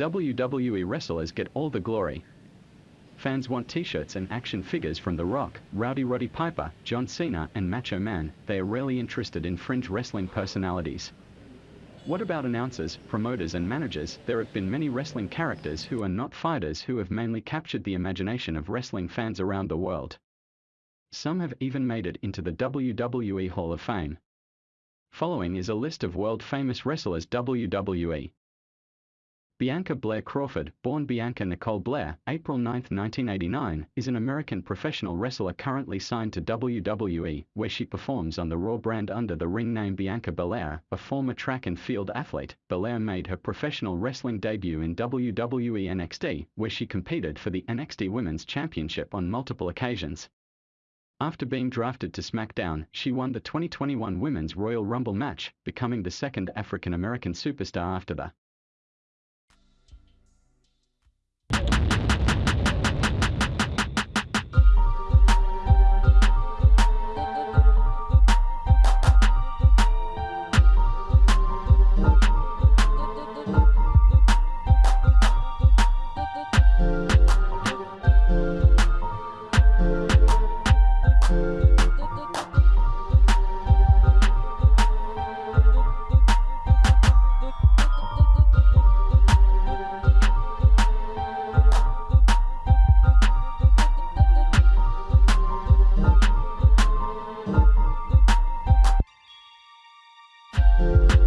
WWE wrestlers get all the glory. Fans want t-shirts and action figures from The Rock, Rowdy Roddy Piper, John Cena and Macho Man, they are rarely interested in fringe wrestling personalities. What about announcers, promoters and managers? There have been many wrestling characters who are not fighters who have mainly captured the imagination of wrestling fans around the world. Some have even made it into the WWE Hall of Fame. Following is a list of world-famous wrestlers WWE. Bianca Blair Crawford, born Bianca Nicole Blair, April 9, 1989, is an American professional wrestler currently signed to WWE, where she performs on the Raw brand under the ring name Bianca Belair, a former track and field athlete. Belair made her professional wrestling debut in WWE NXT, where she competed for the NXT Women's Championship on multiple occasions. After being drafted to SmackDown, she won the 2021 Women's Royal Rumble match, becoming the second African American superstar after the you